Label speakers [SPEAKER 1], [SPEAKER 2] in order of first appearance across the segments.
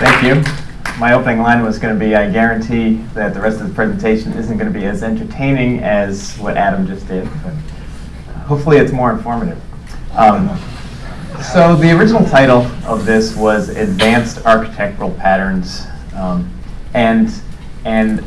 [SPEAKER 1] Thank you. My opening line was going to be, I guarantee that the rest of the presentation isn't going to be as entertaining as what Adam just did, but hopefully it's more informative. Um, so the original title of this was Advanced Architectural Patterns. Um, and and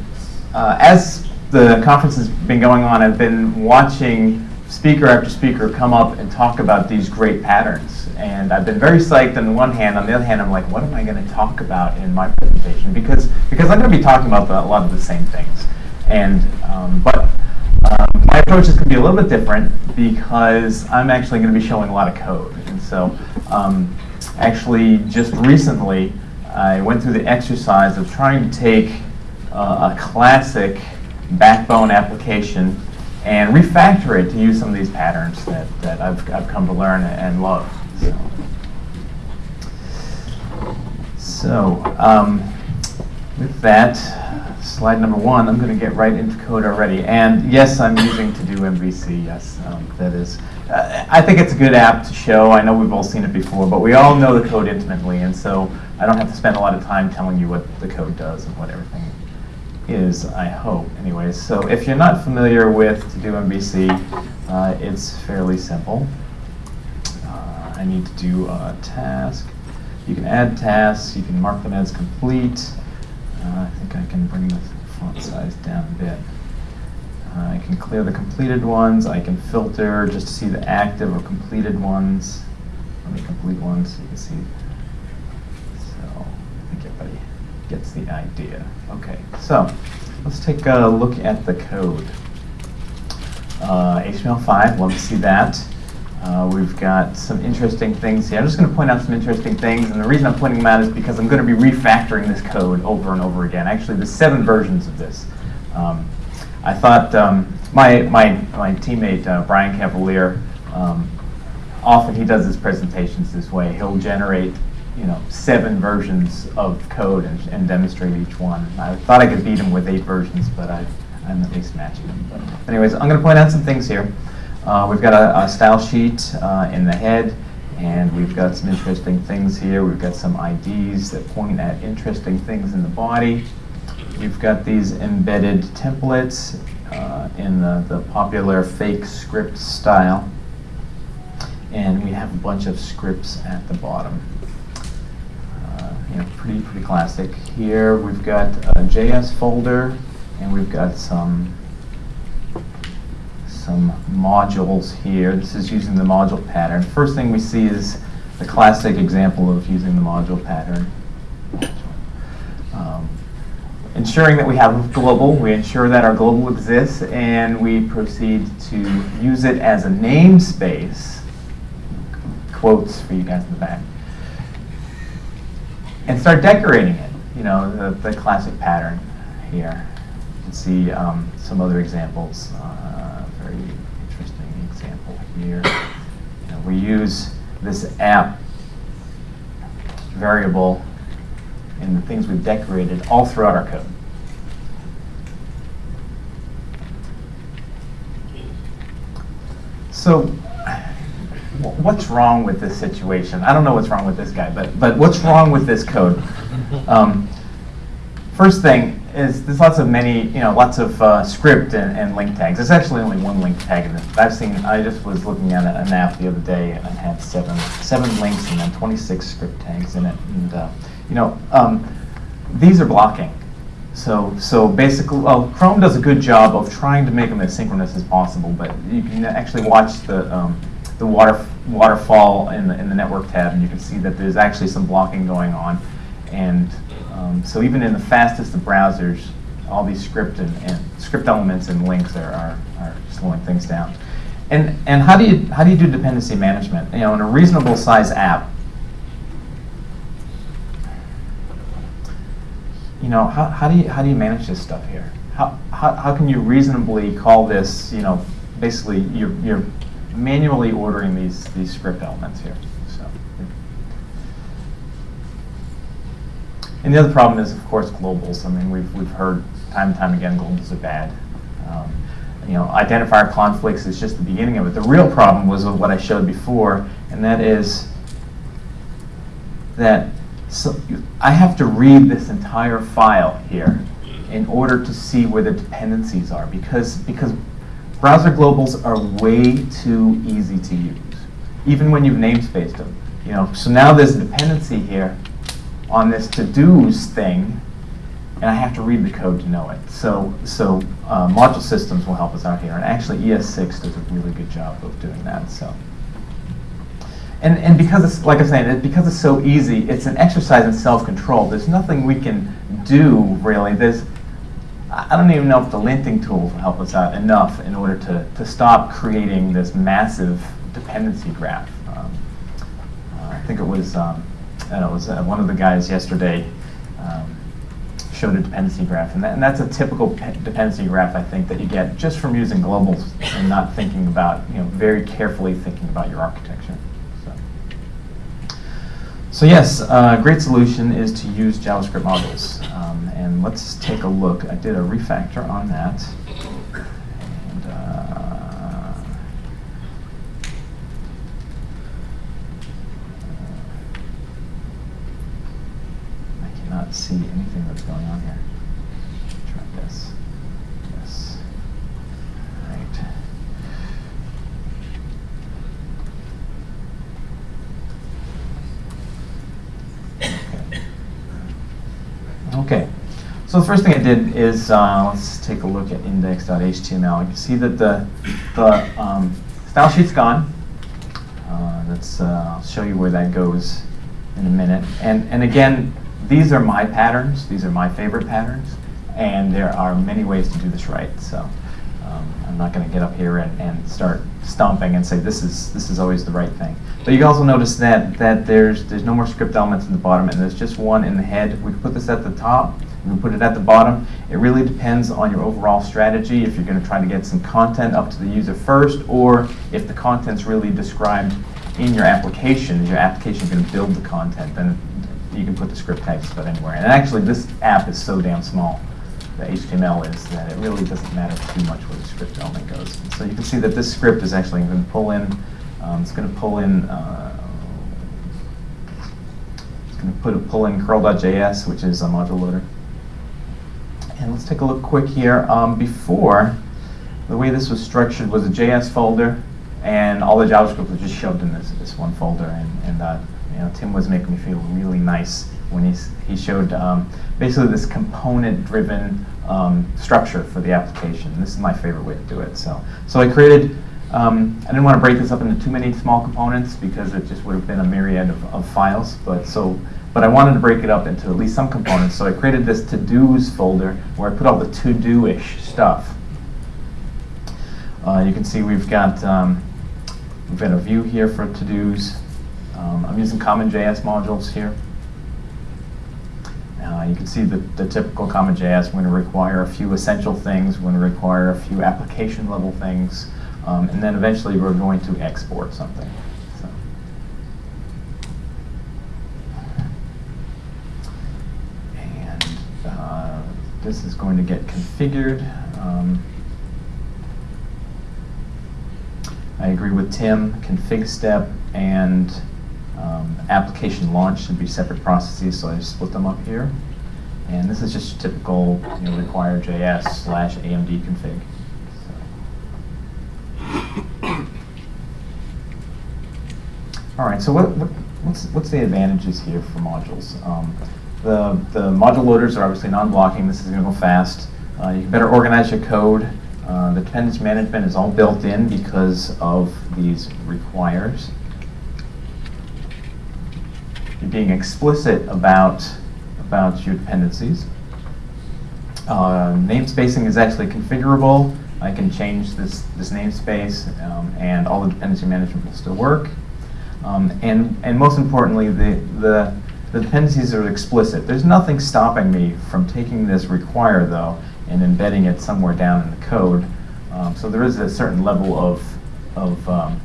[SPEAKER 1] uh, as the conference has been going on, I've been watching speaker after speaker come up and talk about these great patterns. And I've been very psyched on the one hand. On the other hand, I'm like, what am I going to talk about in my presentation? Because, because I'm going to be talking about the, a lot of the same things. And, um, but um, my approach is going to be a little bit different because I'm actually going to be showing a lot of code. And so um, actually just recently, I went through the exercise of trying to take uh, a classic backbone application and refactor it to use some of these patterns that, that I've, I've come to learn and love. So, um, with that, slide number one, I'm going to get right into code already. And yes, I'm using To Do MVC. Yes, um, that is. Uh, I think it's a good app to show. I know we've all seen it before, but we all know the code intimately, and so I don't have to spend a lot of time telling you what the code does and what everything is, I hope. Anyways, so if you're not familiar with To Do MVC, uh, it's fairly simple. I need to do a task. You can add tasks. You can mark them as complete. Uh, I think I can bring the font size down a bit. Uh, I can clear the completed ones. I can filter just to see the active or completed ones. Let me complete ones so you can see. So I think everybody gets the idea. Okay, so let's take a look at the code. Uh, HTML5, love to see that. Uh, we've got some interesting things here. I'm just going to point out some interesting things, and the reason I'm pointing them out is because I'm going to be refactoring this code over and over again. Actually, there's seven versions of this. Um, I thought um, my, my, my teammate, uh, Brian Cavalier, um, often he does his presentations this way. He'll generate you know, seven versions of code and, and demonstrate each one. I thought I could beat him with eight versions, but I, I'm at least matching him. But anyways, I'm going to point out some things here. Uh, we've got a, a style sheet uh, in the head, and we've got some interesting things here. We've got some IDs that point at interesting things in the body. We've got these embedded templates uh, in the, the popular fake script style. And we have a bunch of scripts at the bottom. Uh, you know, pretty, pretty classic. Here we've got a JS folder, and we've got some some modules here. This is using the module pattern. First thing we see is the classic example of using the module pattern. Um, ensuring that we have global, we ensure that our global exists, and we proceed to use it as a namespace, quotes for you guys in the back, and start decorating it, you know, the, the classic pattern here. You can see um, some other examples. Uh, very interesting example here. We use this app variable in the things we've decorated all throughout our code. So what's wrong with this situation? I don't know what's wrong with this guy, but, but what's wrong with this code? Um, first thing, is there's lots of many, you know, lots of uh, script and, and, link tags. There's actually only one link tag in this. I've seen, I just was looking at an app the other day and it had seven, seven links and then 26 script tags in it. And, uh, you know, um, these are blocking. So, so basically, well, Chrome does a good job of trying to make them as synchronous as possible, but you can actually watch the, um, the water, waterfall in the, in the network tab and you can see that there's actually some blocking going on. And um, so even in the fastest of browsers, all these script and, and script elements and links are, are, are, slowing things down. And, and how, do you, how do you do dependency management? You know, in a reasonable size app, you know, how, how, do you, how do you manage this stuff here? How, how, how can you reasonably call this, you know, basically you're, you're manually ordering these, these script elements here. And the other problem is, of course, globals. I mean, we've, we've heard time and time again globals are bad. Um, you know, identifier conflicts is just the beginning of it. The real problem was what I showed before, and that is that So I have to read this entire file here in order to see where the dependencies are because, because browser globals are way too easy to use, even when you've namespaced them. You know, so now there's a dependency here on this to-dos thing, and I have to read the code to know it. So, so uh, module systems will help us out here, and actually ES6 does a really good job of doing that. So. And, and because it's, like I'm saying, it, because it's so easy, it's an exercise in self-control. There's nothing we can do, really. There's, I don't even know if the linting tools will help us out enough in order to, to stop creating this massive dependency graph. Um, uh, I think it was, um, It was uh, one of the guys yesterday um, showed a dependency graph, and, that, and that's a typical dependency graph, I think, that you get just from using globals and not thinking about, you know, very carefully thinking about your architecture. So, so yes, a great solution is to use JavaScript modules. Um, and let's take a look. I did a refactor on that. And, uh, I cannot see anything that's going on here. Try this. Yes. Right. Okay. So the first thing I did is uh, let's take a look at index.html. You can see that the the um, style sheet's gone. Uh, that's uh, I'll show you where that goes in a minute. And and again, these are my patterns. These are my favorite patterns, and there are many ways to do this right. So um, I'm not going to get up here and, and start stomping and say this is this is always the right thing. But you can also notice that that there's there's no more script elements in the bottom, and there's just one in the head. We put this at the top. We put it at the bottom. It really depends on your overall strategy. If you're going to try to get some content up to the user first, or if the content's really described in your application, is your application going to build the content, then you can put the script tags about anywhere. And actually, this app is so damn small, the HTML is, that it really doesn't matter too much where the script element goes. So you can see that this script is actually going to pull in, um, it's going to pull in, uh, it's going to put a pull in curl.js, which is a module loader. And let's take a look quick here. Um, before, the way this was structured was a JS folder, and all the JavaScript was just shoved in this, this one folder. And, and uh, you know, Tim was making me feel really nice when he, he showed um, basically this component-driven um, structure for the application. This is my favorite way to do it. So, so I created, um, I didn't want to break this up into too many small components because it just would have been a myriad of, of files. But so, but I wanted to break it up into at least some components. So I created this to-dos folder where I put all the to-do-ish stuff. Uh, you can see we've got um, we've got a view here for to-dos. Um, I'm using CommonJS modules here. Uh, you can see the, the typical CommonJS going to require a few essential things, going to require a few application level things, um, and then eventually we're going to export something. So. And uh, this is going to get configured. Um, I agree with Tim, config step and um, application launch should be separate processes, so I split them up here. And this is just typical, you know, require JS slash AMD config. So. All right, so what, what, what's, what's the advantages here for modules? Um, the, the module loaders are obviously non-blocking. This is going to go fast. Uh, you can better organize your code. Uh, the dependency management is all built in because of these requires. Being explicit about, about your dependencies. Uh, namespacing is actually configurable. I can change this, this namespace um, and all the dependency management will still work. Um, and, and most importantly, the, the, the dependencies are explicit. There's nothing stopping me from taking this require, though, and embedding it somewhere down in the code. Um, so there is a certain level of, of, um,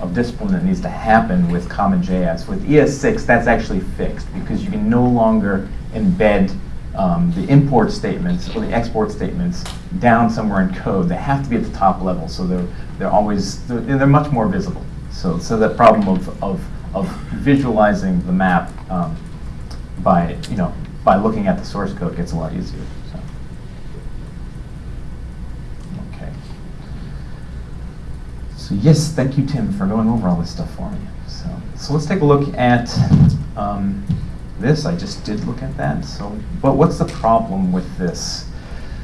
[SPEAKER 1] of discipline that needs to happen with CommonJS. With ES6, that's actually fixed because you can no longer embed um, the import statements or the export statements down somewhere in code. They have to be at the top level, so they're, they're always, they're, they're much more visible. So, so that problem of, of, of visualizing the map um, by, you know, by looking at the source code gets a lot easier, so. Okay. So yes, thank you, Tim, for going over all this stuff for me. So, so let's take a look at um, this. I just did look at that. So, but what's the problem with this?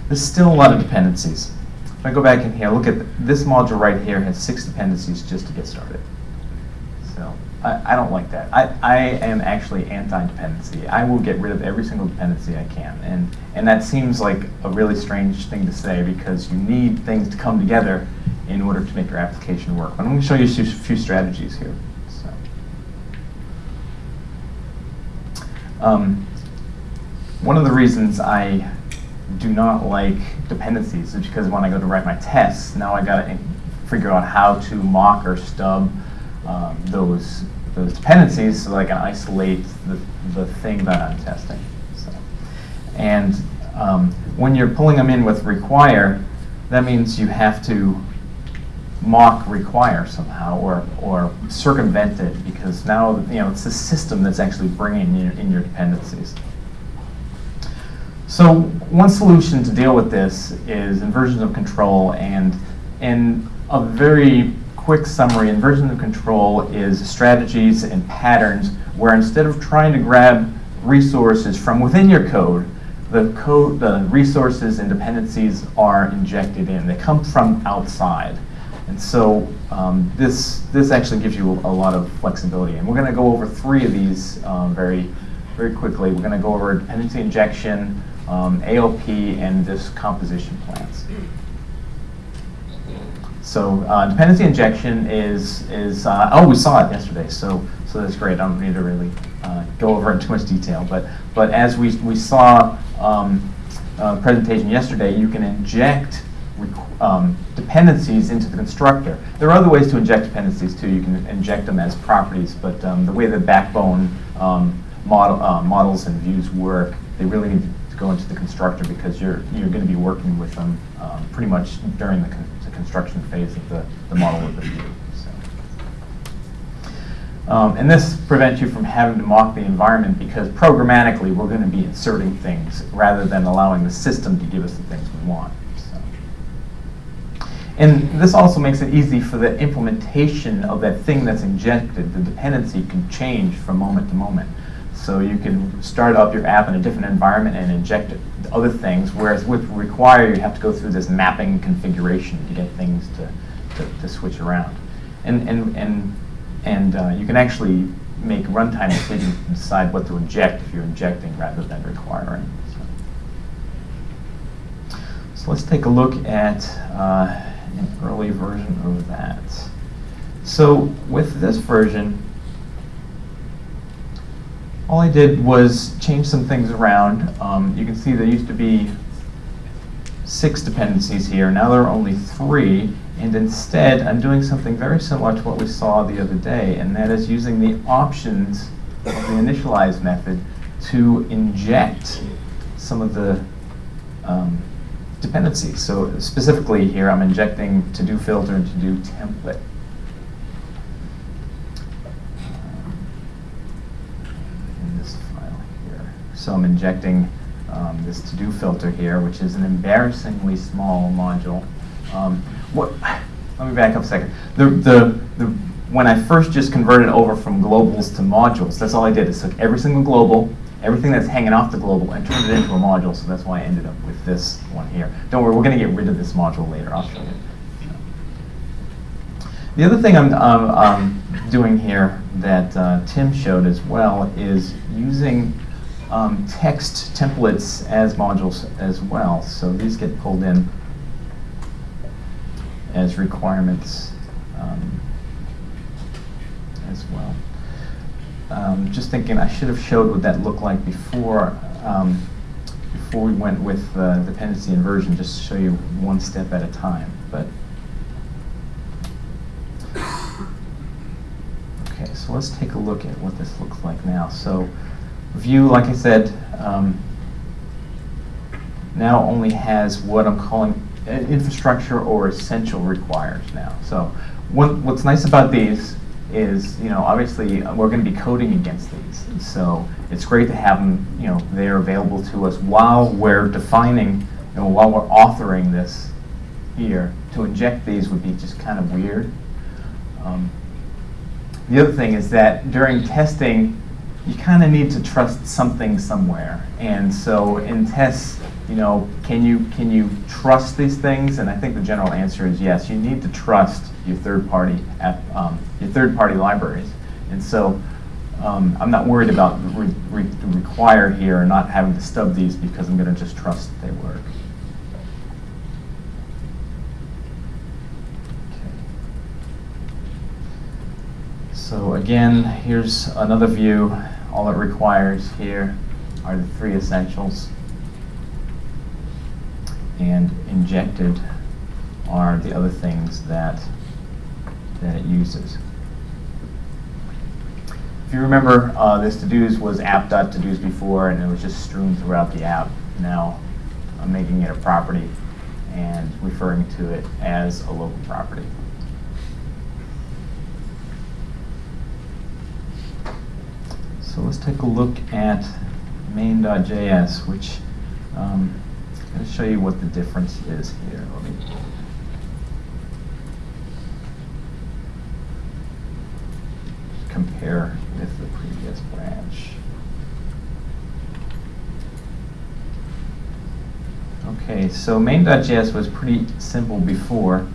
[SPEAKER 1] There's still a lot of dependencies. If I go back in here, look at th- this module right here has six dependencies just to get started. So I, I don't like that. I, I am actually anti-dependency. I will get rid of every single dependency I can. And, and that seems like a really strange thing to say because you need things to come together in order to make your application work. I'm going to show you a few- few strategies here. So. Um, one of the reasons I do not like dependencies is because when I go to write my tests, now I got to figure out how to mock or stub um, those those dependencies so that I can isolate the, the thing that I'm testing. So, and um, when you're pulling them in with require, that means you have to mock require somehow or, or circumvent it because now you know it's the system that's actually bringing in, in your dependencies. So one solution to deal with this is inversions of control and and a very quick summary, inversion of control is strategies and patterns where instead of trying to grab resources from within your code, the code, the resources and dependencies are injected in. They come from outside. And so um, this, this actually gives you a lot of flexibility. And we're going to go over three of these um, very, very quickly. We're going to go over dependency injection, um, AOP, and this composition plans. So uh, dependency injection is, is uh, oh, we saw it yesterday, so, so that's great. I don't need to really uh, go over it in too much detail. But, but as we, we saw um, uh, presentation yesterday, you can inject um, dependencies into the constructor. There are other ways to inject dependencies too. You can inject them as properties, but um, the way the backbone um, model, uh, models and views work, they really need to go into the constructor because you're, you're going to be working with them um, pretty much during the, con- the construction phase of the, the model of the view. Um, and this prevents you from having to mock the environment because programmatically we're going to be inserting things rather than allowing the system to give us the things we want. And this also makes it easy for the implementation of that thing that's injected. The dependency can change from moment to moment. So you can start up your app in a different environment and inject other things, whereas with require, you have to go through this mapping configuration to get things to, to, to switch around. And, and, and, and uh, you can actually make runtime decisions to decide what to inject if you're injecting rather than requiring. So, so let's take a look at uh, an early version of that. So with this version, all I did was change some things around. Um, you can see there used to be six dependencies here. Now there are only three. And instead, I'm doing something very similar to what we saw the other day, and that is using the options of the initialize method to inject some of the um, dependencies. So specifically here, I'm injecting to-do filter and to-do template. So I'm injecting um, this to-do filter here, which is an embarrassingly small module. Um, what, let me back up a second. The, the, the, when I first just converted over from globals to modules, that's all I did is took every single global, everything that's hanging off the global, and turned it into a module, so that's why I ended up with this one here. Don't worry, we're going to get rid of this module later. I'll show you. The other thing I'm um, um, doing here that uh, Tim showed as well is using um, text templates as modules as well. So these get pulled in as requirements um, as well. Um, just thinking, I should have showed what that looked like before um, before we went with uh, dependency inversion, just to show you one step at a time. But okay, so let's take a look at what this looks like now. So view, like I said, um, now only has what I'm calling infrastructure or essential requires now. So what, what's nice about these is, you know, obviously, we're going to be coding against these. So it's great to have them, you know, they're available to us while we're defining, know, while we're authoring this here. To inject these would be just kind of weird. Um, the other thing is that during testing, you kind of need to trust something somewhere. And so in tests, you know, can you can you trust these things? And I think the general answer is yes. You need to trust your third-party um, your third-party libraries. And so um, I'm not worried about re re require here and not having to stub these because I'm going to just trust they work. So again, here's another view. All it requires here are the three essentials and injected are the other things that, that it uses. If you remember, uh, this to-dos was app.todos before, and it was just strewn throughout the app. Now I'm making it a property and referring to it as a local property. So let's take a look at main.js, which um, To show you what the difference is here. Let me compare with the previous branch. Okay, so main.js was pretty simple before.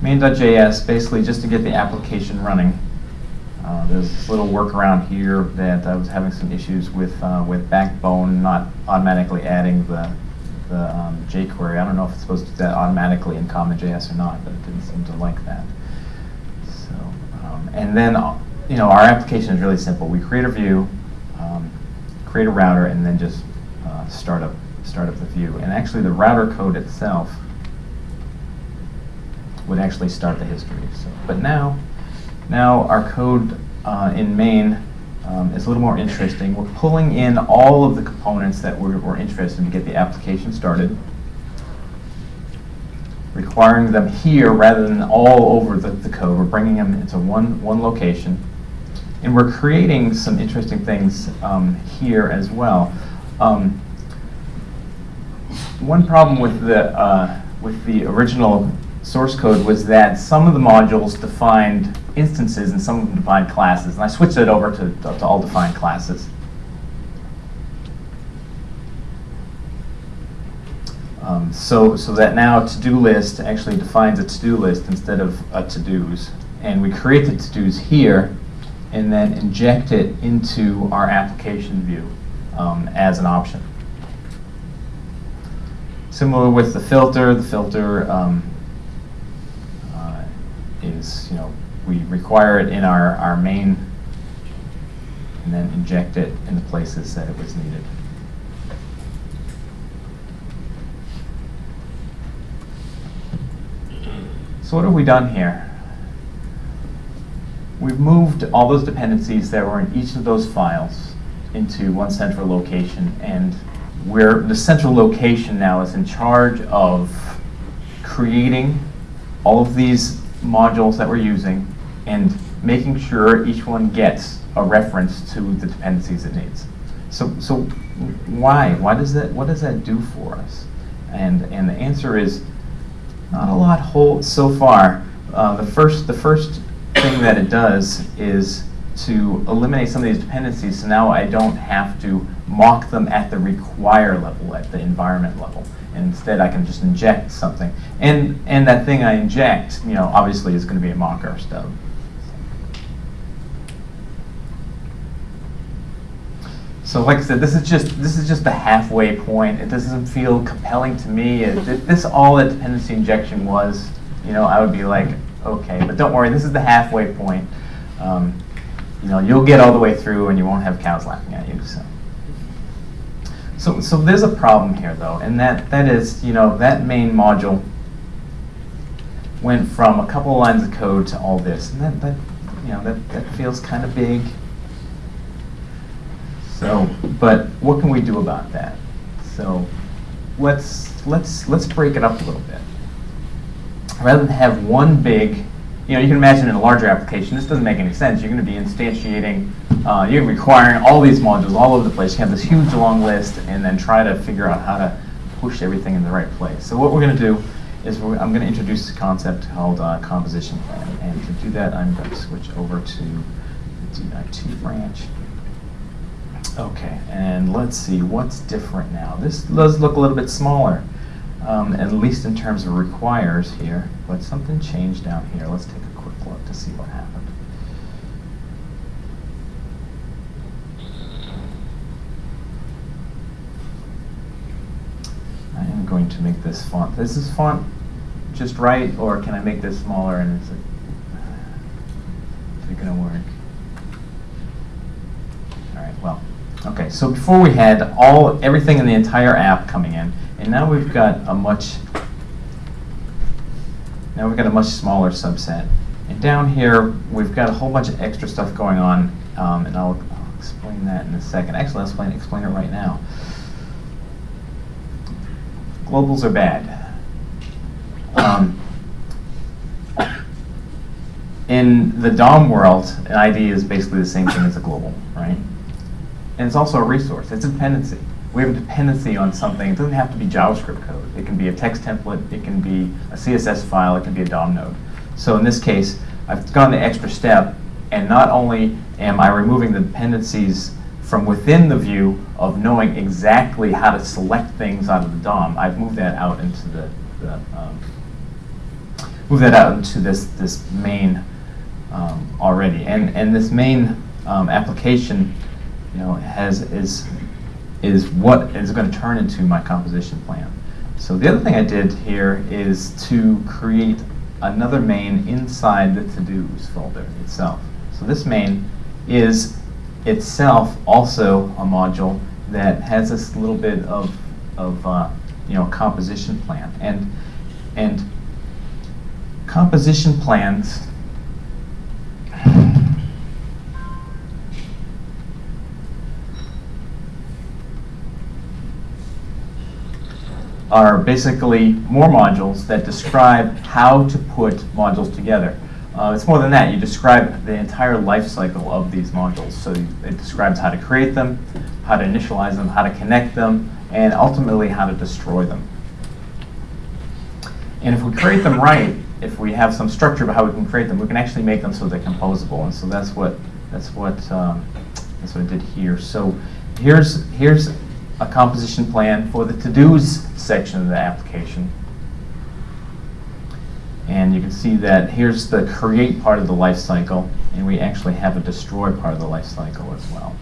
[SPEAKER 1] Main.js, basically just to get the application running, uh, there's this little workaround here that I was having some issues with uh, with Backbone not automatically adding the the um, jQuery. I don't know if it's supposed to do that automatically in CommonJS or not, but it didn't seem to like that. So, um, and then you know our application is really simple. We create a view, um, create a router, and then just uh, start up start up the view. And actually, the router code itself would actually start the history. So, but now now our code uh, in main um, is a little more interesting. We're pulling in all of the components that we're, we're interested in to get the application started, requiring them here rather than all over the, the code. We're bringing them into one, one location. And we're creating some interesting things um, here as well. Um, one problem with the, uh, with the original source code was that some of the modules defined instances and some of them defined classes. And I switched it over to, to all defined classes. Um, so, so that now to-do list actually defines a to-do list instead of a to-dos. And we create the to-dos here and then inject it into our application view um, as an option. Similar with the filter, the filter um, is, you know, we require it in our, our main and then inject it in the places that it was needed. So what have we done here? We've moved all those dependencies that were in each of those files into one central location and where the central location now is in charge of creating all of these modules that we're using and making sure each one gets a reference to the dependencies it needs. So, so why? Why does that? What does that do for us? And and the answer is not a lot whole so far. Uh, the first the first thing that it does is to eliminate some of these dependencies. So now I don't have to mock them at the require level, at the environment level instead I can just inject something. And, and that thing I inject, you know, obviously is going to be a mocker stub. So like I said, this is just this is just the halfway point. It doesn't feel compelling to me. If this all that dependency injection was, you know, I would be like, okay, but don't worry, this is the halfway point. Um, you know, you'll get all the way through and you won't have cows laughing at you. So. So, so there's a problem here though, and that, that is, you know, that main module went from a couple lines of code to all this, and that, that you know, that, that feels kind of big. So, but what can we do about that? So let's, let's, let's break it up a little bit. rather than have one big, you know, you can imagine in a larger application, this doesn't make any sense. You're going to be instantiating, uh, you're requiring all these modules all over the place. You have this huge long list and then try to figure out how to push everything in the right place. So what we're going to do is I'm going to introduce a concept called uh, composition plan. And to do that, I'm going to switch over to the D2 branch. Okay, and let's see what's different now. This does look a little bit smaller, um, at least in terms of requires here, but something changed down here. Let's take a quick look to see what happened. I am going to make this font. This is this font just right, or can I make this smaller and is it going to work? All right, well, okay, so before we had all, everything in the entire app coming in, and now we've got a much, now we've got a much smaller subset. And down here, we've got a whole bunch of extra stuff going on, um, and I'll, I'll explain that in a second. Actually, I'll explain, explain it right now. Globals are bad. Um, in the DOM world, an ID is basically the same thing as a global, right? And it's also a resource. It's a dependency. We have a dependency on something. It doesn't have to be JavaScript code. It can be a text template. It can be a CSS file. It can be a DOM node. So in this case, I've gone the extra step, and not only am I removing the dependencies from within the view of knowing exactly how to select things out of the DOM, I've moved that out into the, the um, move that out into this this main um, already. And and this main um, application, you know, has is is what is going to turn into my composition plan. So the other thing I did here is to create another main inside the to-dos folder itself. So this main is itself also a module that has this little bit of, of uh, you know, composition plan. And, and composition plans are basically more modules that describe how to put modules together. Uh, it's more than that. You describe the entire life cycle of these modules. So it describes how to create them, how to initialize them, how to connect them, and ultimately how to destroy them. And if we create them right, if we have some structure about how we can create them, we can actually make them so they're composable. And so that's what that's what um, that's what I did here. So here's here's a composition plan for the to-dos section of the application. And you can see that here's the create part of the life cycle, and we actually have a destroy part of the life cycle as well.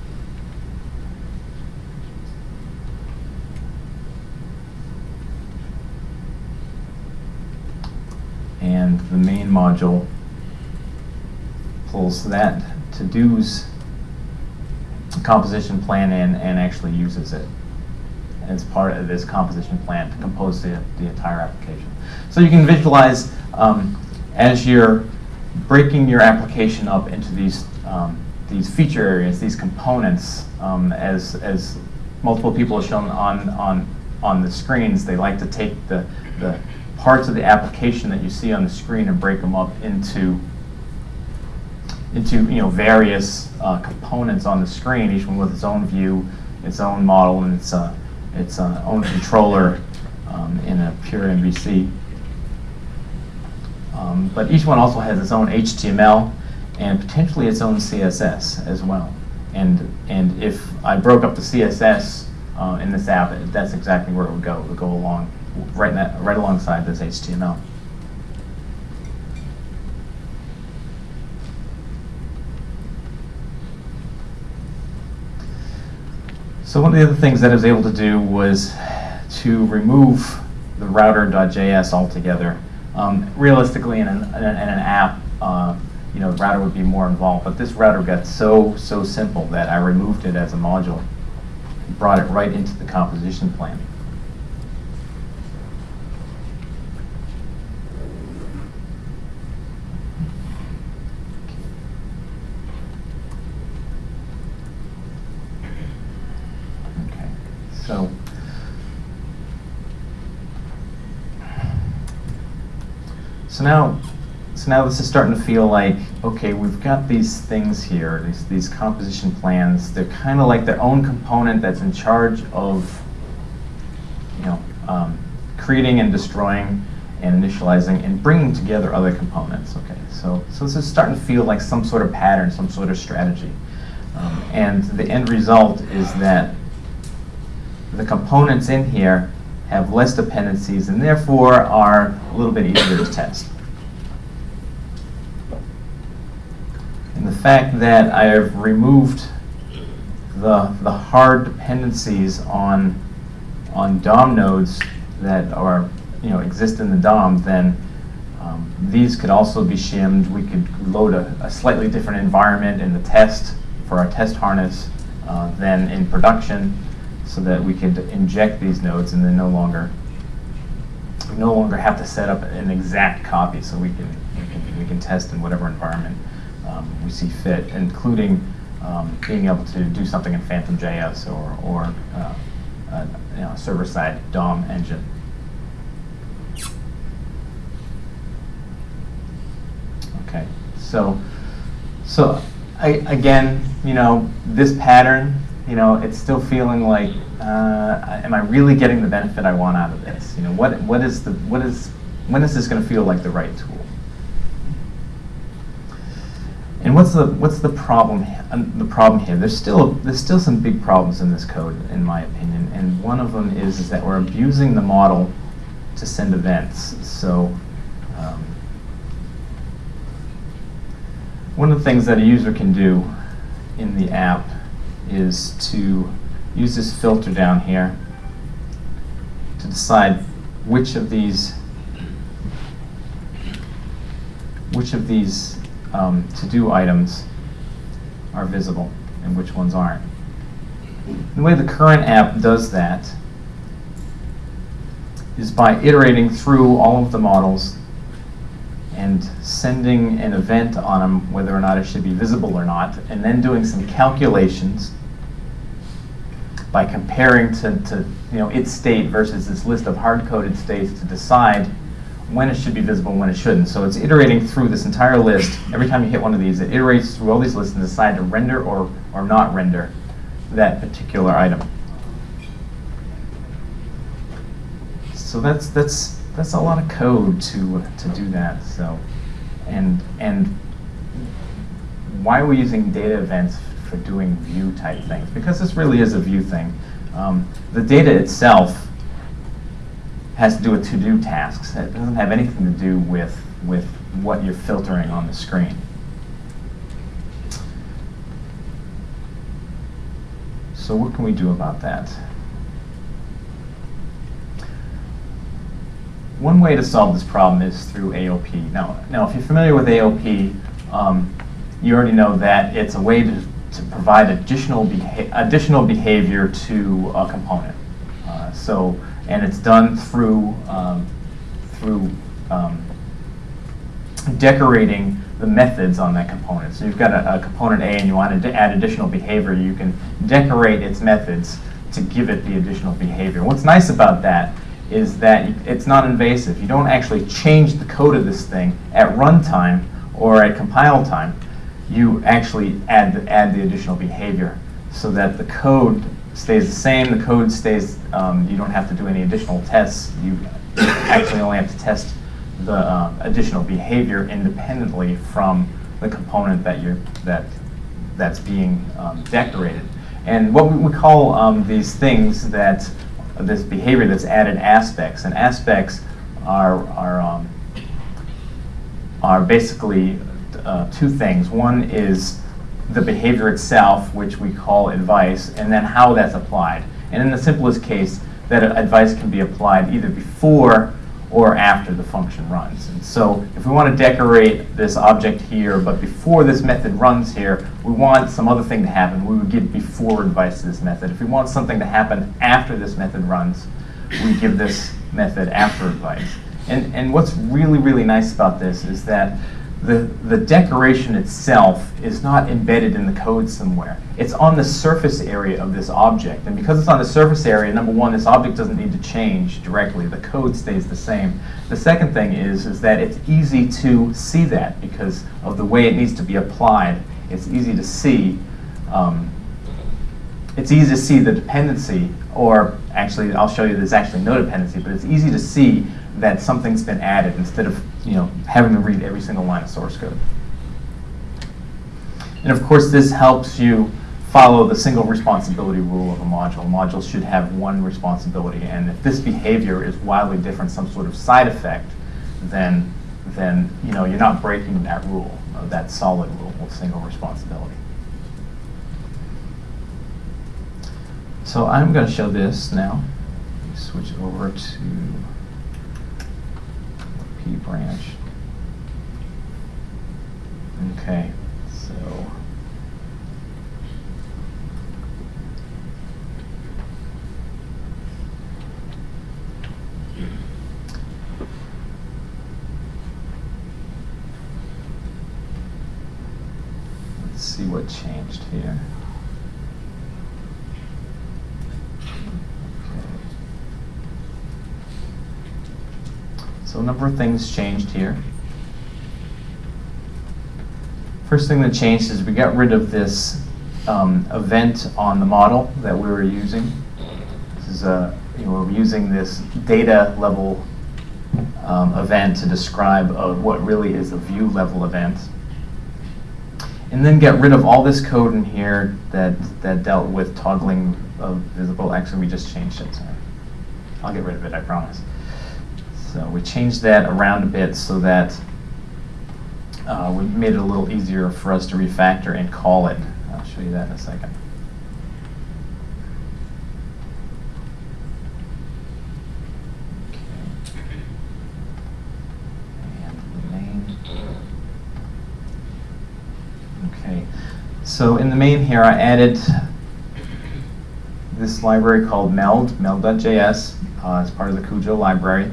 [SPEAKER 1] And the main module pulls that to-dos composition plan in and actually uses it as part of this composition plan to compose the, the entire application. So you can visualize um, as you're breaking your application up into these um, these feature areas, these components, um, as as multiple people have shown on on on the screens, they like to take the the parts of the application that you see on the screen and break them up into into you know various uh, components on the screen, each one with its own view, its own model, and its uh, its uh, own controller um, in a pure MVC. Um, but each one also has its own HTML and potentially its own CSS as well. And, and if I broke up the CSS uh, in this app, that's exactly where it would go. It would go along right, that, right alongside this HTML. So one of the other things that I was able to do was to remove the router.js altogether. Um, realistically, in an, in an app, uh, you know, the router would be more involved, but this router got so, so simple that I removed it as a module, brought it right into the composition plan. Okay, so So now, so now this is starting to feel like, okay, we've got these things here, these, these composition plans. They're kind of like their own component that's in charge of, you know, um, creating and destroying and initializing and bringing together other components. Okay, so so this is starting to feel like some sort of pattern, some sort of strategy, um, and the end result is that the components in here have less dependencies and therefore are a little bit easier to test. And the fact that I have removed the, the hard dependencies on, on DOM nodes that are, you know, exist in the DOM, then um, these could also be shimmed. We could load a, a, slightly different environment in the test for our test harness uh, than in production so that we could inject these nodes and then no longer no longer have to set up an exact copy so we can we can, we can test in whatever environment um, we see fit, including um, being able to do something in Phantom.js or, or uh, you know, server-side DOM engine. Okay, so so I, again, you know, this pattern you know, it's still feeling like, uh, am I really getting the benefit I want out of this? You know, what what is the what is when is this going to feel like the right tool? And what's the what's the problem um, the problem here? There's still there's still some big problems in this code, in my opinion. And one of them is is that we're abusing the model to send events. So. Um, one of the things that a user can do in the app is to use this filter down here to decide which of these which of these um, to-do items are visible and which ones aren't. The way the current app does that is by iterating through all of the models and sending an event on them, whether or not it should be visible or not, and then doing some calculations by comparing to, to you know, its state versus this list of hard-coded states to decide when it should be visible and when it shouldn't. So it's iterating through this entire list. Every time you hit one of these, it iterates through all these lists and decide to render or, or not render that particular item. So that's, that's, that's a lot of code to, to do that. So, and, and why are we using data events for doing view type things, because this really is a view thing. Um, the data itself has to do with to-do tasks. It doesn't have anything to do with, with what you're filtering on the screen. So what can we do about that? One way to solve this problem is through AOP. Now, now if you're familiar with AOP, um, you already know that it's a way to to provide additional, beha additional behavior to a component. Uh, so, and it's done through, um, through um, decorating the methods on that component. So you've got a, a, component A and you want to add additional behavior, you can decorate its methods to give it the additional behavior. What's nice about that is that it's not invasive. You don't actually change the code of this thing at runtime or at compile time you actually add the, add the additional behavior so that the code stays the same. The code stays, um, you don't have to do any additional tests. You actually only have to test the uh, additional behavior independently from the component that you're, that, that's being um, decorated. And what we, we call um, these things that, this behavior that's added aspects, and aspects are, are, um, are basically uh, two things. One is the behavior itself, which we call advice, and then how that's applied. And in the simplest case, that advice can be applied either before or after the function runs. And so if we want to decorate this object here, but before this method runs here, we want some other thing to happen. We would give before advice to this method. If we want something to happen after this method runs, we give this method after advice. And, and what's really, really nice about this is that the, the decoration itself is not embedded in the code somewhere. It's on the surface area of this object. And because it's on the surface area, number one, this object doesn't need to change directly. The code stays the same. The second thing is, is that it's easy to see that because of the way it needs to be applied. It's easy to see um, it's easy to see the dependency, or actually, I'll show you there's actually no dependency, but it's easy to see that something's been added instead of you know having to read every single line of source code. And of course, this helps you follow the single responsibility rule of a module. Modules should have one responsibility, and if this behavior is wildly different, some sort of side effect, then then you know you're not breaking that rule, that solid rule of single responsibility. So I'm going to show this now. Switch over to P branch. Okay, so let's see what changed here. So a number of things changed here. First thing that changed is we got rid of this um, event on the model that we were using. This is a, you know, we're using this data level um, event to describe uh, what really is a view level event. And then get rid of all this code in here that, that dealt with toggling of visible. Actually, we just changed it. So I'll get rid of it, I promise. So we changed that around a bit so that uh, we made it a little easier for us to refactor and call it. I'll show you that in a second. Okay, so in the main here, I added this library called meld, meld.js, uh, as part of the Cujo library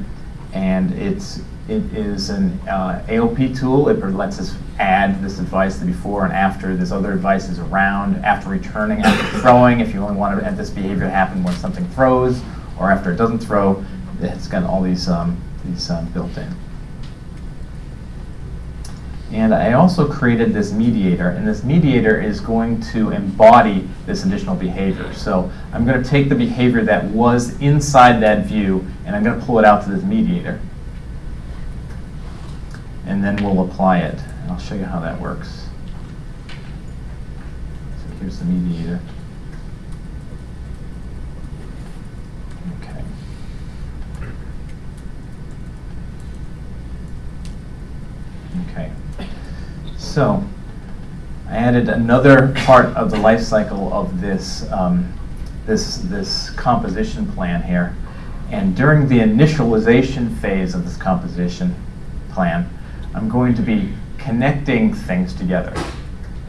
[SPEAKER 1] and it's it is an uh, AOP tool. It lets us add this advice, the before and after. There's other advice is around after returning, after throwing. If you only want to, have this behavior happen when something throws, or after it doesn't throw, it's got all these um, these um, built in. And I also created this mediator, and this mediator is going to embody this additional behavior. So I'm going to take the behavior that was inside that view, and I'm going to pull it out to this mediator. And then we'll apply it. I'll show you how that works. So here's the mediator. So I added another part of the life cycle of this, um, this, this composition plan here. And during the initialization phase of this composition plan, I'm going to be connecting things together.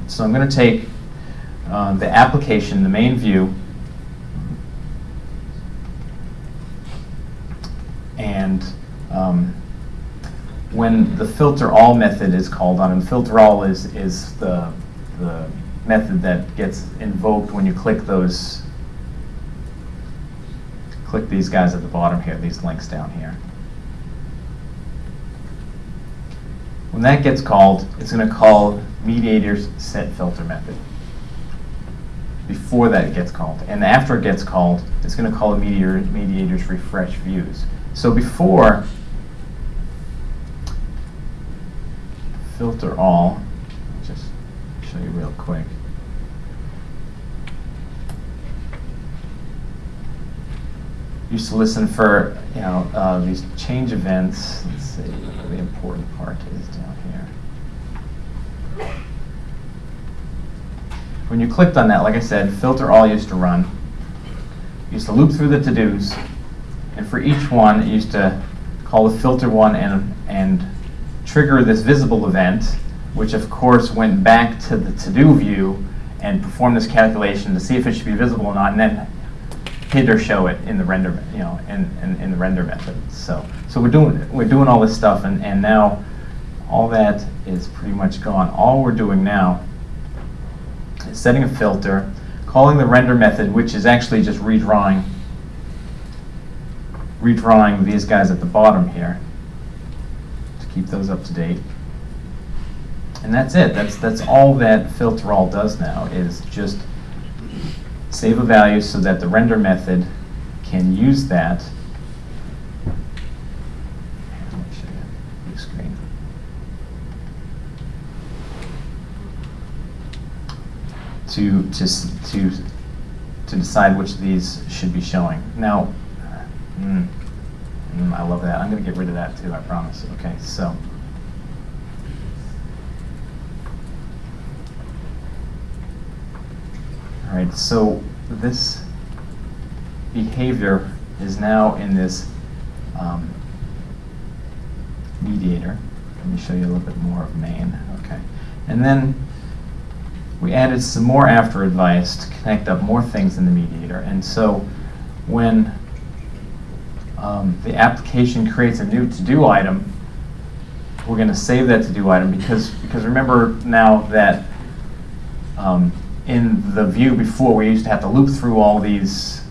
[SPEAKER 1] So I'm going to take uh, the application, the main view, and um, when the filter all method is called on, and filter all is, is the, the method that gets invoked when you click those, click these guys at the bottom here, these links down here. When that gets called, it's going to call mediator's set filter method before that gets called. And after it gets called, it's going to call a mediator, mediator's refresh views. So before, filter all. Just show you real quick. Used to listen for you know uh, these change events. Let's see the important part is down here. When you clicked on that, like I said, filter all used to run. used to loop through the to-dos, and for each one, it used to call the filter one and and trigger this visible event, which of course went back to the to-do view and performed this calculation to see if it should be visible or not, and then hid or show it in the render, you know, in, in, in the render method. So, so we're doing we're doing all this stuff, and, and now all that is pretty much gone. All we're doing now is setting a filter, calling the render method, which is actually just redrawing redrawing these guys at the bottom here keep those up to date. And that's it. That's that's all that filter all does now is just save a value so that the render method can use that. To, to, to, to decide which of these should be showing. Now, mm, I love that. I'm going to get rid of that too, I promise. Okay, so. All right, so this behavior is now in this um, mediator. Let me show you a little bit more of main. Okay, and then we added some more after advice to connect up more things in the mediator. And so when um, the application creates a new to-do item, we're going to save that to-do item because because remember now that um, in the view before we used to have to loop through all these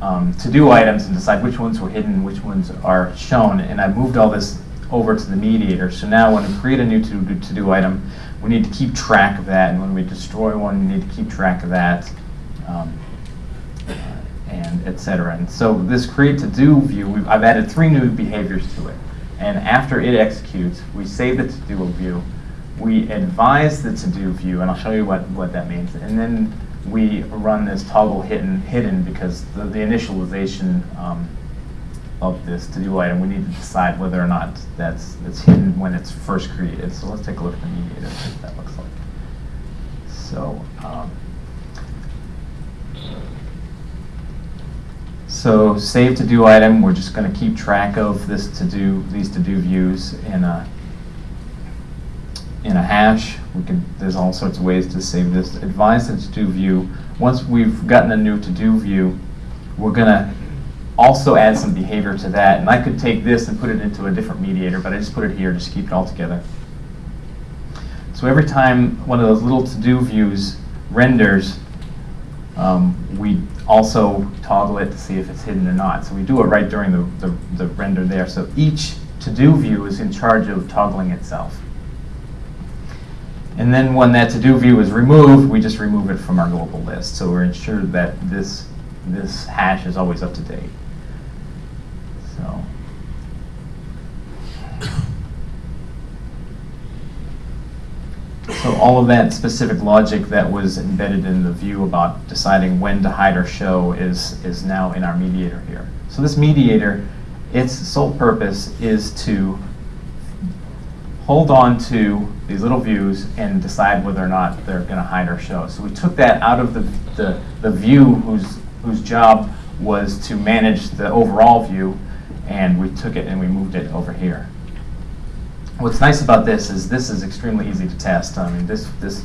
[SPEAKER 1] um, to-do items and decide which ones were hidden, which ones are shown, and I moved all this over to the mediator. So now when we create a new to-do to-do item, we need to keep track of that, and when we destroy one, we need to keep track of that. Um, and et cetera. And so this create to do view, I've added three new behaviors to it. And after it executes, we save the to do view, we advise the to do view, and I'll show you what, what that means. And then we run this toggle hidden, hidden because the, the initialization um, of this to do item, we need to decide whether or not that's, that's hidden when it's first created. So let's take a look at the mediator, what that looks like. So, um, So save to do item, we're just going to keep track of this to do these to do views in a in a hash. We can there's all sorts of ways to save this. Advise the to do view. Once we've gotten a new to do view, we're going to also add some behavior to that. And I could take this and put it into a different mediator, but I just put it here just to keep it all together. So every time one of those little to do views renders, um, we also toggle it to see if it's hidden or not. So we do it right during the, the, the render there. So each to-do view is in charge of toggling itself. And then when that to-do view is removed, we just remove it from our global list. So we're ensured that this, this hash is always up to date. So. So all of that specific logic that was embedded in the view about deciding when to hide or show is, is now in our mediator here. So this mediator, its sole purpose is to hold on to these little views and decide whether or not they're going to hide or show. So we took that out of the, the, the view whose, whose job was to manage the overall view, and we took it and we moved it over here. What's nice about this is this is extremely easy to test. I mean, this, this,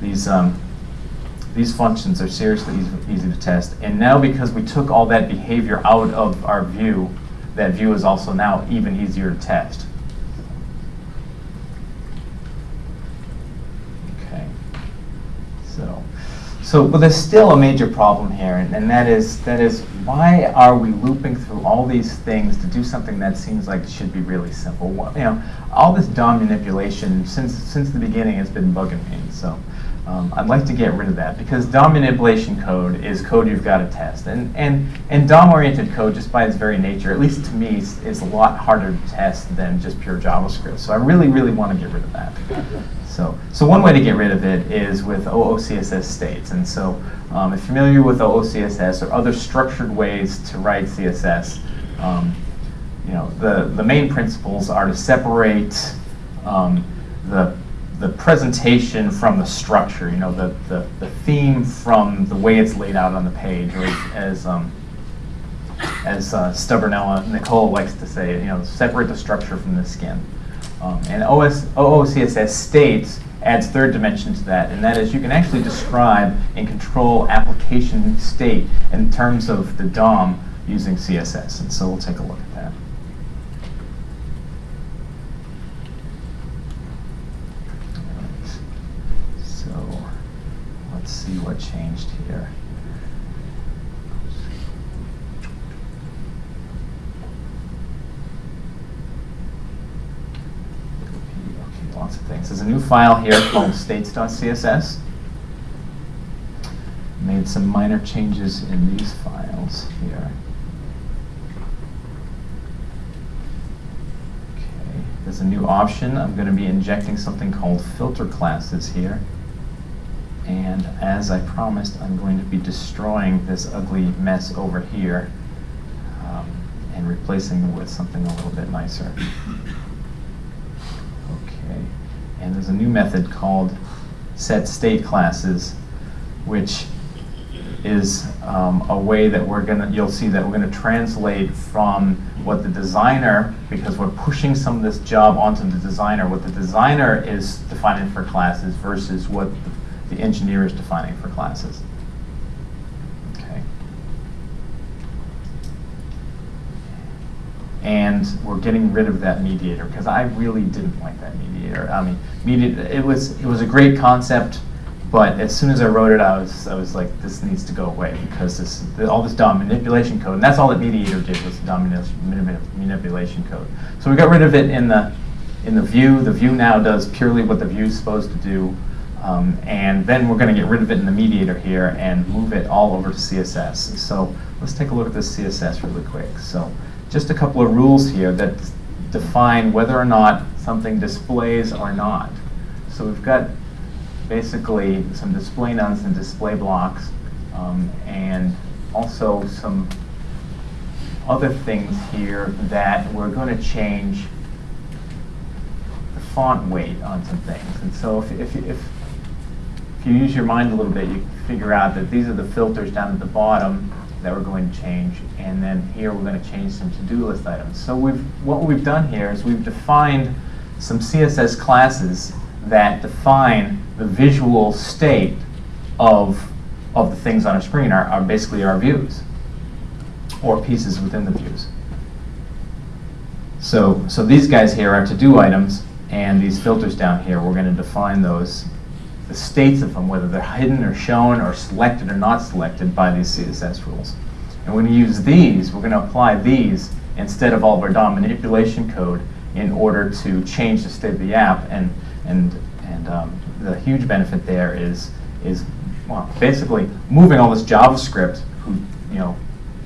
[SPEAKER 1] these, um, these functions are seriously easy, easy to test. And now because we took all that behavior out of our view, that view is also now even easier to test. Okay. So, so, but there's still a major problem here, and, and that is that is why are we looping through all these things to do something that seems like it should be really simple? Well, you know, all this DOM manipulation since since the beginning has been bugging me. So, um, I'd like to get rid of that because DOM manipulation code is code you've got to test, and and and DOM-oriented code, just by its very nature, at least to me, is, is a lot harder to test than just pure JavaScript. So I really, really want to get rid of that. So, so one way to get rid of it is with OOCSS states. And so um, if you're familiar with OOCSS or other structured ways to write CSS, um, you know, the, the main principles are to separate um, the, the presentation from the structure, you know, the, the, the theme from the way it's laid out on the page, or as, as, um, as uh, Stubbornella Nicole likes to say, you know, separate the structure from the skin. Um, and OS, OOCSS states adds third dimension to that, and that is you can actually describe and control application state in terms of the DOM using CSS. And so we'll take a look at that. Right. So let's see what changed here. Lots of things. There's a new file here called states.css. Made some minor changes in these files here. Okay, there's a new option. I'm going to be injecting something called filter classes here. And as I promised, I'm going to be destroying this ugly mess over here um, and replacing it with something a little bit nicer. And there's a new method called set state classes, which is um, a way that we're gonna, you'll see that we're gonna translate from what the designer, because we're pushing some of this job onto the designer, what the designer is defining for classes versus what the engineer is defining for classes. Okay. And we're getting rid of that mediator because I really didn't like that mediator. I mean, mediator, it was it was a great concept, but as soon as I wrote it, I was I was like, this needs to go away because this all this DOM manipulation code, and that's all that mediator did was DOM manipulation code. So we got rid of it in the in the view. The view now does purely what the view is supposed to do. Um, and then we're going to get rid of it in the mediator here and move it all over to CSS. So let's take a look at this CSS really quick. So just a couple of rules here that define whether or not something displays or not. So we've got basically some display nones and display blocks um, and also some other things here that we're going to change the font weight on some things. And so if, if, if you use your mind a little bit, you figure out that these are the filters down at the bottom that we're going to change, and then here we're going to change some to-do list items. So we've, what we've done here is we've defined some CSS classes that define the visual state of, of the things on our screen, are, are basically our views, or pieces within the views. So, so these guys here are to-do items, and these filters down here, we're going to define those the states of them, whether they're hidden or shown or selected or not selected by these CSS rules. And we're going to use these, we're going to apply these instead of all of our DOM manipulation code in order to change the state of the app. And, and, and um, the huge benefit there is, is well, basically moving all this JavaScript who, you know,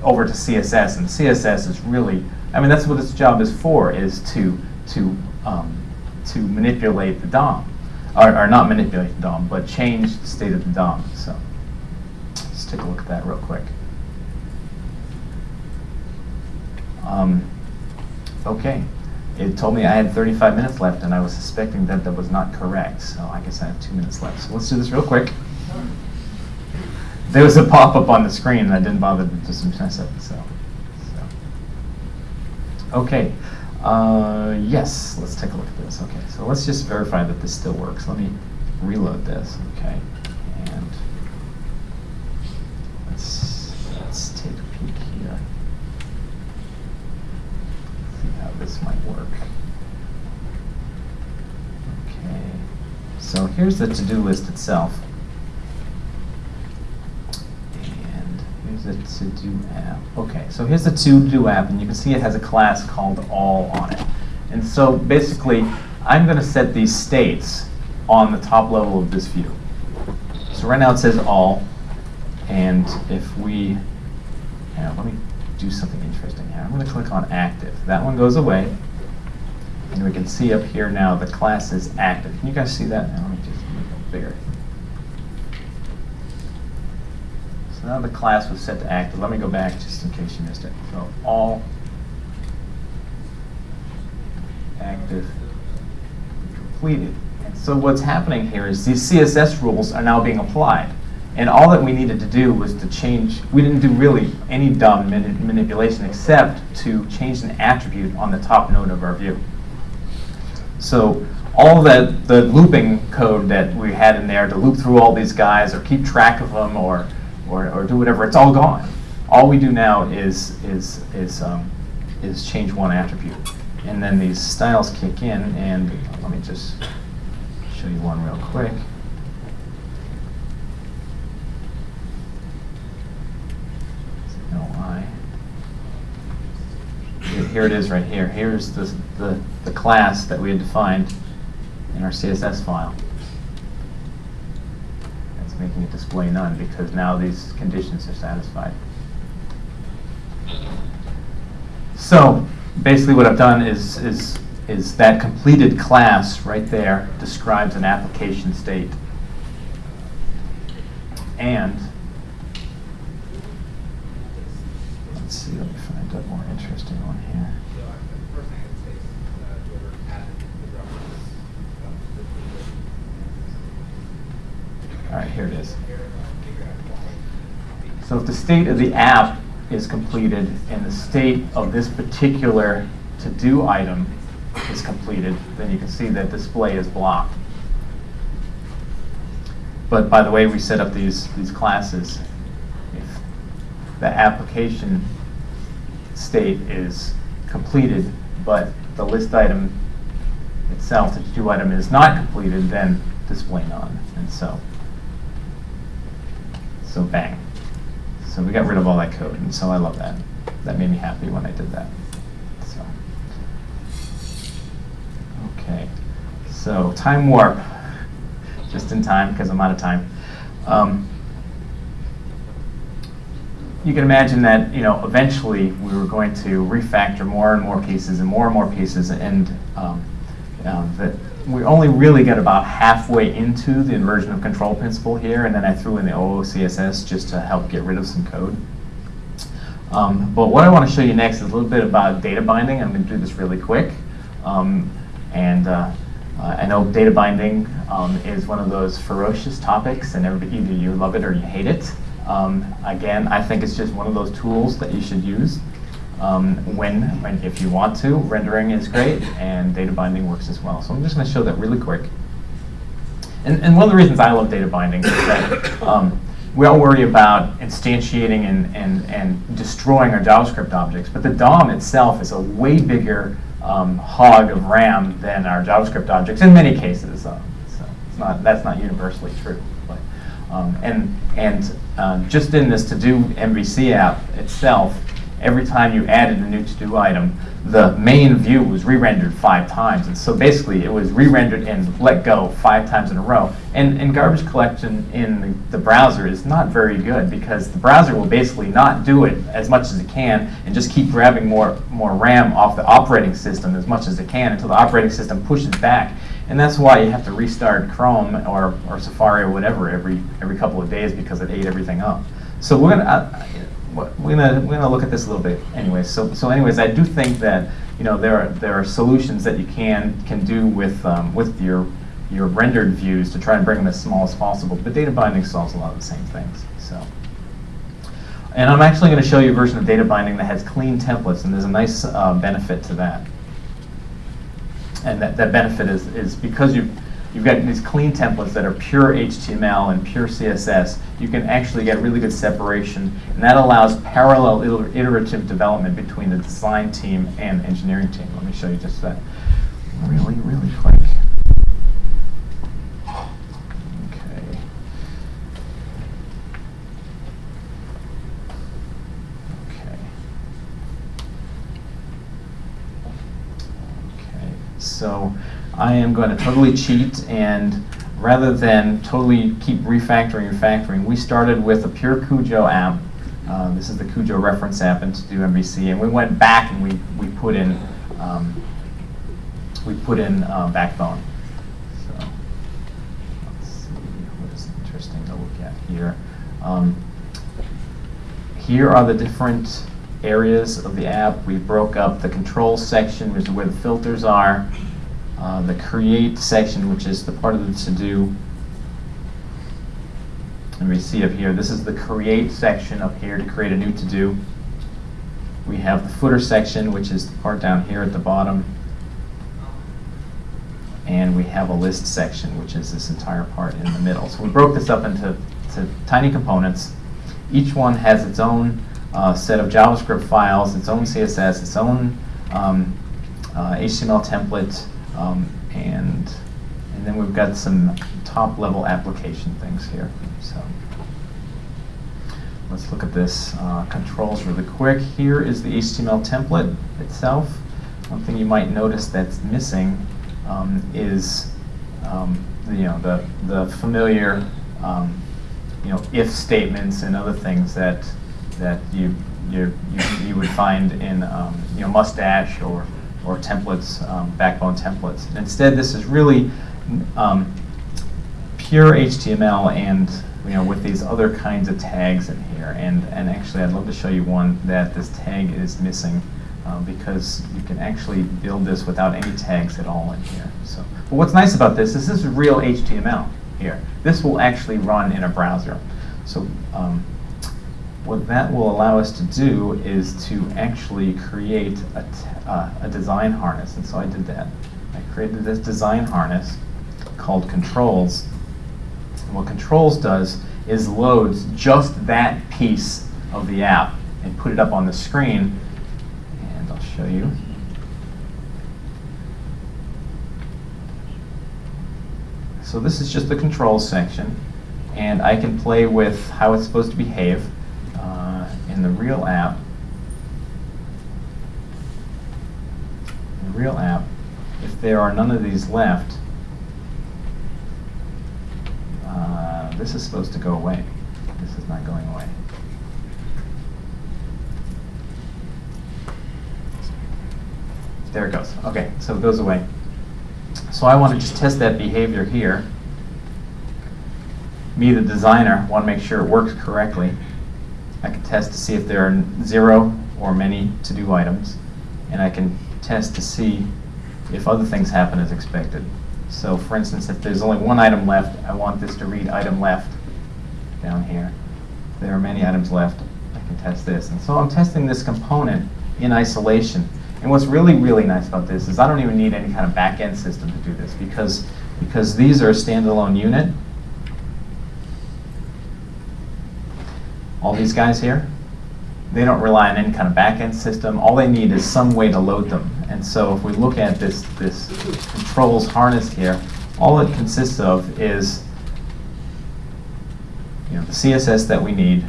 [SPEAKER 1] over to CSS. And CSS is really, I mean, that's what its job is for, is to, to, um, to manipulate the DOM or, or not manipulate the DOM, but change the state of the DOM. So let's take a look at that real quick. Um, okay, it told me I had 35 minutes left, and I was suspecting that that was not correct. So I guess I have two minutes left. So let's do this real quick. There was a pop-up on the screen, and I didn't bother to just mess it. So, so. okay. Uh, yes, let's take a look at this. Okay, so let's just verify that this still works. Let me reload this, okay? And let's, let's take a peek here. See how this might work. Okay, so here's the to-do list itself. And here's the to-do app. Okay, so here's the to-do app, and you can see it has a class called all on it. And so basically, I'm going to set these states on the top level of this view. So right now it says all, and if we, yeah, let me do something interesting here. I'm going to click on active. That one goes away, and we can see up here now the class is active. Can you guys see that? Now, let me just make it bigger. So now the class was set to active. Let me go back just in case you missed it. So all active completed. So what's happening here is these CSS rules are now being applied. And all that we needed to do was to change, we didn't do really any DOM manipulation except to change an attribute on the top node of our view. So all that the looping code that we had in there to loop through all these guys or keep track of them or or, or do whatever, it's all gone. All we do now is, is, is, um, is change one attribute. And then these styles kick in, and let me just show you one real quick. Here it is right here. Here's the, the, the class that we had defined in our CSS file. That's making it display none because now these conditions are satisfied. So basically what I've done is, is, is that completed class right there describes an application state. And let's see, let me find a more interesting one here. All right, here it is. So if the state of the app is completed and the state of this particular to-do item is completed, then you can see that display is blocked. But by the way we set up these, these classes, if the application state is completed, but the list item itself, the to-do item, is not completed, then display none. And so, so bang. So we got rid of all that code, and so I love that. That made me happy when I did that. So, okay. So time warp, just in time because I'm out of time. Um, you can imagine that you know eventually we were going to refactor more and more pieces and more and more pieces, and um, um, that we only really got about halfway into the inversion of control principle here, and then I threw in the OOCSS just to help get rid of some code. Um, but what I want to show you next is a little bit about data binding. I'm going to do this really quick. Um, and uh, uh, I know data binding um, is one of those ferocious topics, and everybody, either you love it or you hate it. Um, again, I think it's just one of those tools that you should use. Um, when, when, if you want to, rendering is great, and data binding works as well. So I'm just going to show that really quick. And, and one of the reasons I love data binding is that um, we all worry about instantiating and, and, and destroying our JavaScript objects, but the DOM itself is a way bigger um, hog of RAM than our JavaScript objects in many cases. Uh, so not, that's not universally true. Um, and and uh, just in this to-do MVC app itself, every time you added a new to-do item, the main view was re-rendered five times. And so basically it was re-rendered and let go five times in a row. And, and garbage collection in the, the, browser is not very good because the browser will basically not do it as much as it can and just keep grabbing more, more RAM off the operating system as much as it can until the operating system pushes back. And that's why you have to restart Chrome or, or Safari or whatever every, every couple of days because it ate everything up. So we're gonna, uh, we're gonna we're gonna look at this a little bit anyways. So so anyways, I do think that you know there are there are solutions that you can can do with um, with your your rendered views to try and bring them as small as possible. But data binding solves a lot of the same things. So. And I'm actually going to show you a version of data binding that has clean templates, and there's a nice uh, benefit to that. And that, that benefit is, is because you you've got these clean templates that are pure HTML and pure CSS, you can actually get really good separation, and that allows parallel iterative development between the design team and engineering team. Let me show you just that really, really quick. Okay. Okay. Okay. So I am going to totally cheat and rather than totally keep refactoring and factoring, we started with a pure Cujo app. Uh, this is the Cujo reference app into do MVC, and we went back and we, we put in um, we put in uh, Backbone. So let's see what is interesting to look at here. Um, here are the different areas of the app. We broke up the control section, which is where the filters are. Uh, the create section, which is the part of the to-do. And we see up here, this is the create section up here to create a new to-do. We have the footer section, which is the part down here at the bottom. And we have a list section, which is this entire part in the middle. So we broke this up into tiny components. Each one has its own uh, set of JavaScript files, its own CSS, its own um, uh, HTML template, um, and, and then we've got some top level application things here. So let's look at this uh, controls really quick. Here is the HTML template itself. One thing you might notice that's missing um, is um, the, you know the the familiar um, you know if statements and other things that that you you you, you would find in um, you know Mustache or or templates, um, backbone templates. Instead, this is really um, pure HTML and you know with these other kinds of tags in here. And and actually, I'd love to show you one that this tag is missing. Uh, because you can actually build this without any tags at all in here. So, but what's nice about this is this is real HTML here. This will actually run in a browser. So um, what that will allow us to do is to actually create a, uh, a design harness. And so I did that. I created this design harness called controls. And what controls does is loads just that piece of the app and put it up on the screen And I'll show you. So this is just the controls section, and I can play with how it's supposed to behave in the real app. The real app, if there are none of these left, uh, this is supposed to go away. This is not going away. There it goes. Okay, so it goes away. So I want to just test that behavior here. Me, the designer, want to make sure it works correctly. I can test to see if there are zero or many to-do items. And I can test to see if other things happen as expected. So for instance, if there's only one item left, I want this to read item left down here. There are many items left, I can test this. And so I'm testing this component in isolation. And what's really, really nice about this is I don't even need any kind of back-end system to do this because, because these are a standalone unit. All these guys here, they don't rely on any kind of back-end system. All they need is some way to load them. And so if we look at this, this controls harness here, all it consists of is you know, the CSS that we need,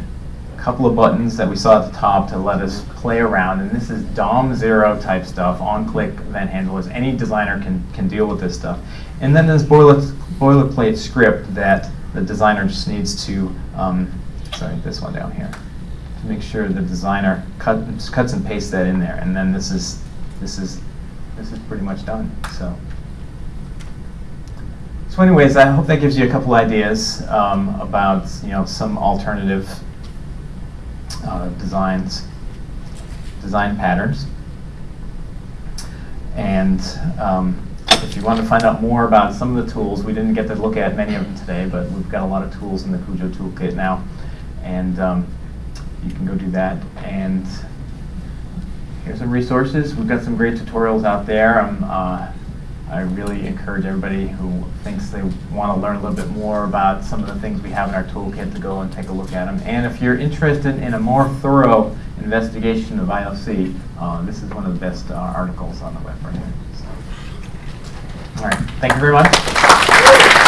[SPEAKER 1] a couple of buttons that we saw at the top to let us play around. And this is DOM zero type stuff, on-click event handlers. Any designer can, can deal with this stuff. And then there's boilerplate script that the designer just needs to, um, sorry, this one down here, to make sure the designer cut, cuts and pastes that in there. And then this is, this is, this is pretty much done. So. So anyways, I hope that gives you a couple ideas um, about you know some alternative uh, designs, design patterns. And um, if you want to find out more about some of the tools, we didn't get to look at many of them today, but we've got a lot of tools in the Cujo toolkit now. And um, you can go do that. And here's some resources. We've got some great tutorials out there. Um, uh, I really encourage everybody who thinks they want to learn a little bit more about some of the things we have in our toolkit to go and take a look at them. And if you're interested in a more thorough investigation of IOC, uh, this is one of the best uh, articles on the web right here. So. All right, thank you very much.